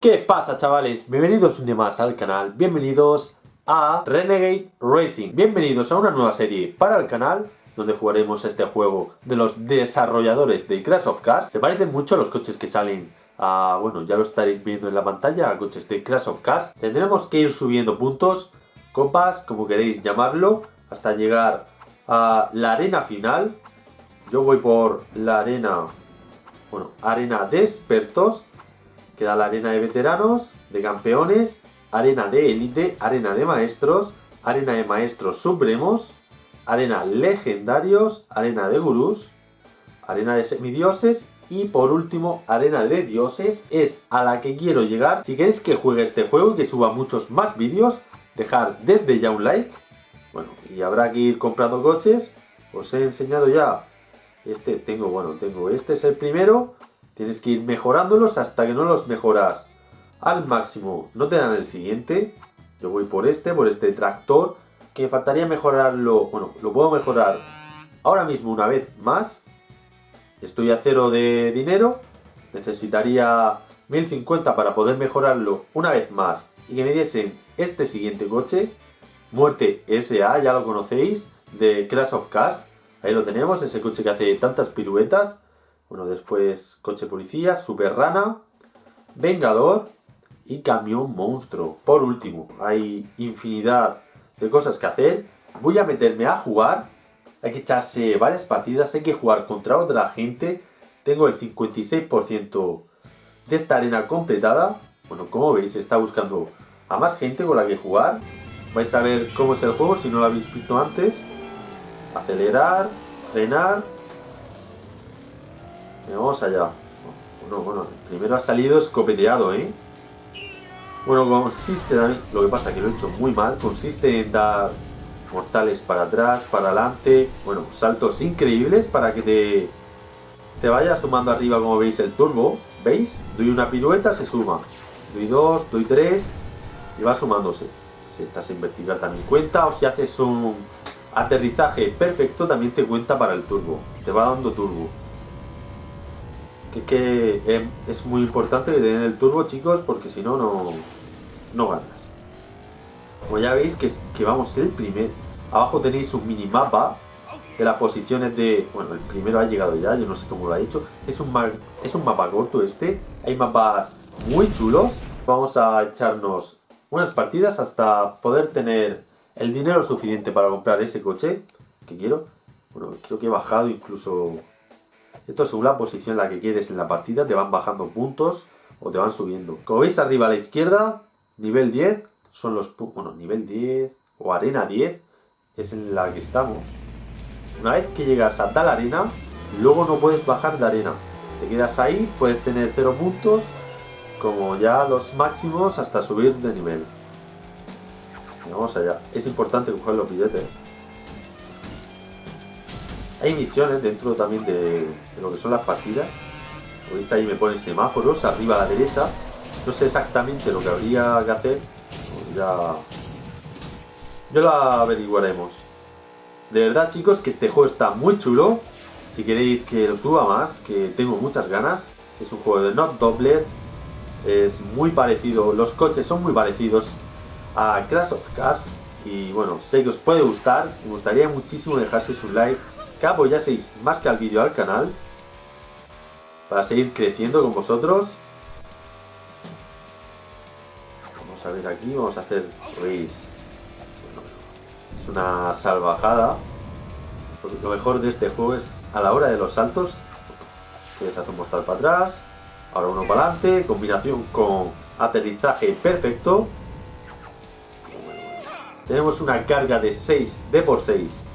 ¿Qué pasa chavales? Bienvenidos un día más al canal, bienvenidos a Renegade Racing. Bienvenidos a una nueva serie para el canal donde jugaremos este juego de los desarrolladores de Crash of Cars Se parecen mucho a los coches que salen a, bueno, ya lo estaréis viendo en la pantalla, a coches de Crash of Cars Tendremos que ir subiendo puntos, copas, como queréis llamarlo, hasta llegar a la arena final. Yo voy por la arena, bueno, arena de expertos Queda la arena de veteranos, de campeones, arena de élite, arena de maestros, arena de maestros supremos, arena legendarios, arena de gurús, arena de semidioses y por último, arena de dioses, es a la que quiero llegar. Si queréis que juegue este juego y que suba muchos más vídeos, dejar desde ya un like. Bueno, y habrá que ir comprando coches. Os he enseñado ya, este tengo, bueno, tengo, este es el primero, Tienes que ir mejorándolos hasta que no los mejoras al máximo. No te dan el siguiente. Yo voy por este, por este tractor. Que faltaría mejorarlo. Bueno, lo puedo mejorar ahora mismo una vez más. Estoy a cero de dinero. Necesitaría 1050 para poder mejorarlo una vez más. Y que me diesen este siguiente coche. Muerte SA, ya lo conocéis. De Crash of Cars. Ahí lo tenemos, ese coche que hace tantas piruetas. Bueno, después coche policía, super rana, vengador y camión monstruo. Por último, hay infinidad de cosas que hacer. Voy a meterme a jugar. Hay que echarse varias partidas, hay que jugar contra otra gente. Tengo el 56% de esta arena completada. Bueno, como veis, está buscando a más gente con la que jugar. Vais a ver cómo es el juego si no lo habéis visto antes. Acelerar, frenar vamos allá. Bueno, bueno, primero ha salido escopeteado, ¿eh? Bueno, consiste también, lo que pasa que lo he hecho muy mal, consiste en dar mortales para atrás, para adelante, bueno, saltos increíbles para que te, te vaya sumando arriba como veis el turbo, ¿veis? Doy una pirueta, se suma, doy dos, doy tres y va sumándose. Si estás en vertical también cuenta o si haces un aterrizaje perfecto también te cuenta para el turbo, te va dando turbo que, em, es muy importante que den el turbo, chicos, porque si no, no ganas. Como ya veis que, que vamos el primer. Abajo tenéis un minimapa de las posiciones de... Bueno, el primero ha llegado ya, yo no sé cómo lo ha hecho. Es un, es un mapa corto este. Hay mapas muy chulos. Vamos a echarnos unas partidas hasta poder tener el dinero suficiente para comprar ese coche que quiero. Bueno, creo que he bajado incluso esto según la posición en la que quedes en la partida te van bajando puntos o te van subiendo. Como veis arriba a la izquierda, nivel 10, son los bueno, nivel 10 o arena 10 es en la que estamos. Una vez que llegas a tal arena, luego no puedes bajar de arena. Te quedas ahí, puedes tener 0 puntos, como ya los máximos hasta subir de nivel. vamos allá. Es importante coger los billetes. Hay misiones dentro también de, lo que son las partidas. veis ahí me ponen semáforos arriba a la derecha. No sé exactamente lo que habría que hacer. Ya, ya lo averiguaremos. De verdad chicos que este juego está muy chulo. Si queréis que lo suba más, que tengo muchas ganas. Es un juego de Not Doubler. Es muy parecido, los coches son muy parecidos a Crash of Cars. Y bueno, sé que os puede gustar. Me gustaría muchísimo dejarse su like que apoyaseis más que al vídeo al canal para seguir creciendo con vosotros. Vamos a ver aquí, vamos a hacer, veis, es una salvajada. Lo mejor de este juego es a la hora de los saltos, puedes hacer un mortal para atrás, ahora uno para adelante, combinación con aterrizaje perfecto. Tenemos una carga de 6 de por 6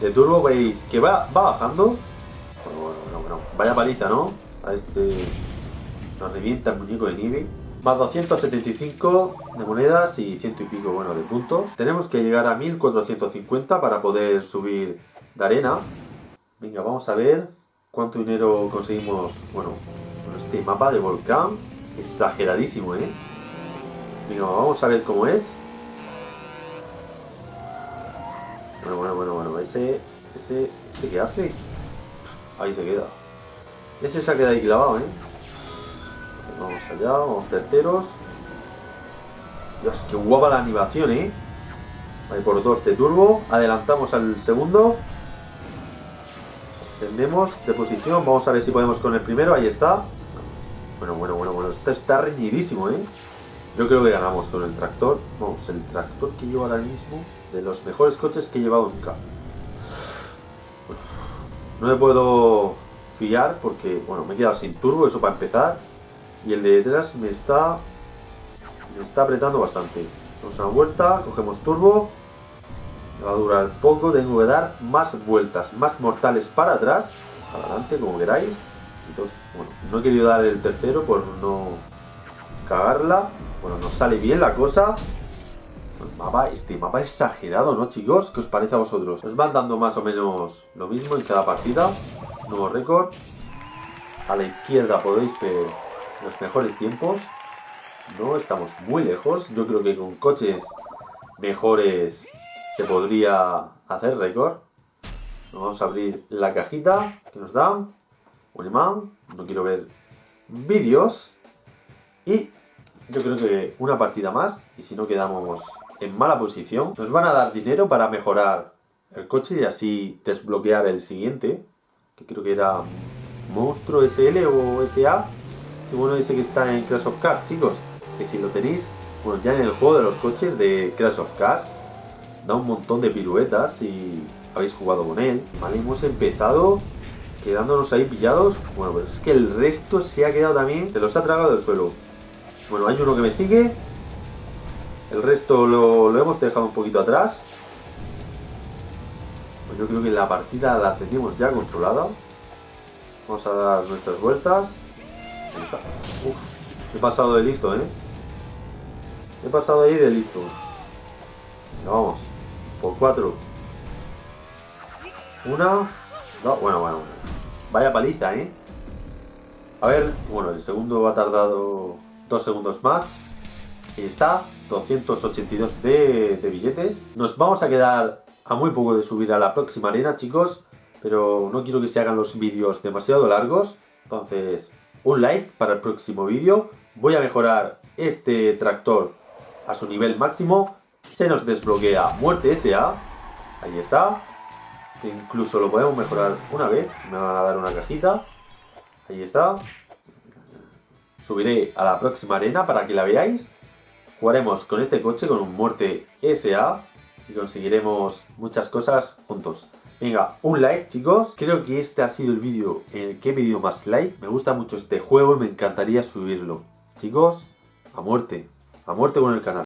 de turbo veis que va, va bajando. Bueno, bueno, bueno, Vaya paliza, ¿no? A este nos revienta el muñeco de nieve. Más 275 de monedas y ciento y pico, bueno, de puntos. Tenemos que llegar a 1450 para poder subir de arena. Venga, vamos a ver cuánto dinero conseguimos, bueno, con este mapa de volcán. Exageradísimo, ¿eh? Venga, vamos a ver cómo es. Bueno, bueno, bueno, bueno. Ese, ese, ese que hace. Ahí se queda. Ese se ha quedado ahí clavado, ¿eh? vamos allá, vamos terceros. Dios, qué guapa la animación, ¿eh? Ahí por dos de turbo. Adelantamos al segundo. Ascendemos de posición. Vamos a ver si podemos con el primero. Ahí está. Bueno, bueno, bueno, bueno. Esto está reñidísimo, ¿eh? Yo creo que ganamos con el tractor. Vamos, el tractor que llevo ahora mismo, de los mejores coches que he llevado nunca. No me puedo fiar porque, bueno, me he quedado sin turbo, eso para empezar. Y el de detrás me está, me está apretando bastante. Damos una vuelta, cogemos turbo. Va a durar poco, tengo que dar más vueltas, más mortales para atrás. Adelante, como queráis. Entonces, bueno, no he querido dar el tercero por no cagarla. Bueno, nos sale bien la cosa. Mapa, este mapa exagerado, ¿no, chicos? ¿Qué os parece a vosotros? Os van dando más o menos lo mismo en cada partida. Nuevo récord. A la izquierda podéis ver los mejores tiempos. No estamos muy lejos. Yo creo que con coches mejores se podría hacer récord. Vamos a abrir la cajita que nos dan. Un imán. No quiero ver vídeos. Y yo creo que una partida más, y si no quedamos en mala posición, nos van a dar dinero para mejorar el coche y así desbloquear el siguiente, que creo que era Monstruo SL o SA, ese bueno ese que está en Crash of Cars, chicos, que si lo tenéis, bueno, ya en el juego de los coches de Crash of Cars, da un montón de piruetas y habéis jugado con él, ¿vale? Hemos empezado quedándonos ahí pillados, bueno, pues es que el resto se ha quedado también, se los ha tragado del suelo. Bueno, hay uno que me sigue. El resto lo, hemos dejado un poquito atrás. Pues yo creo que la partida la tenemos ya controlada. Vamos a dar nuestras vueltas. Ahí está. He pasado de listo, ¿eh? He pasado ahí de listo. vamos. Por cuatro. Una. Dos. Bueno, bueno. Vaya paliza, ¿eh? A ver, bueno, el segundo ha tardado dos segundos más. Y está, 282 de, billetes. Nos vamos a quedar a muy poco de subir a la próxima arena, chicos. Pero no quiero que se hagan los vídeos demasiado largos. Entonces, un like para el próximo vídeo. Voy a mejorar este tractor a su nivel máximo. Se nos desbloquea Muerte SA. Ahí está. Incluso lo podemos mejorar una vez. Me van a dar una cajita. Ahí está subiré a la próxima arena para que la veáis. Jugaremos con este coche, con un Muerte SA y conseguiremos muchas cosas juntos. Venga, un like chicos. Creo que este ha sido el vídeo en el que he pedido más like. Me gusta mucho este juego y me encantaría subirlo. Chicos, a muerte. A muerte con el canal.